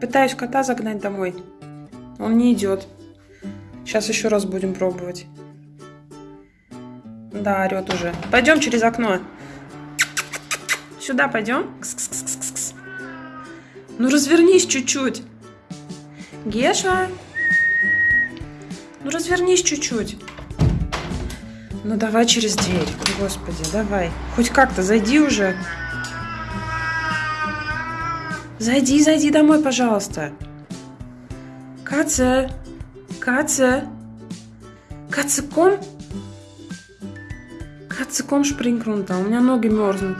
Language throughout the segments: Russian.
Пытаюсь кота загнать домой. Он не идет. Сейчас еще раз будем пробовать. Да, орет уже. Пойдем через окно. Сюда пойдем. Кс-кс-кс-кс-кс. Ну развернись чуть-чуть. Геша. Ну развернись чуть-чуть. Ну давай через дверь. Господи, давай. Хоть как-то зайди уже. Зайди, зайди домой, пожалуйста. Каца. Каца. Кацеком? Кацеком шпрингрунта. У меня ноги мерзнут.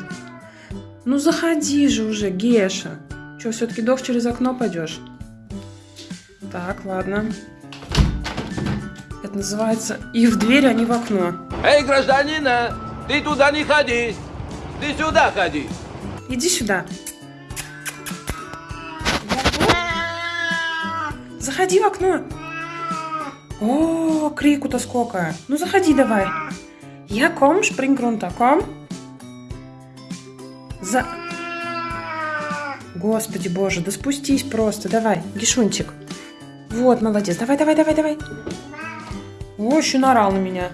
Ну заходи же уже, Геша. Че, все-таки дох через окно пойдешь? Так, ладно. Это называется и в дверь, а не в окно. Эй, гражданина, ты туда не ходи. Ты сюда ходи. Иди сюда. Заходи в окно. О, крику-то сколько. Ну, заходи давай. Я ком, шпрингрунта, ком. За... Господи боже, да спустись просто. Давай, Гишунчик. Вот, молодец. Давай, давай, давай, давай. О, еще наорал на меня.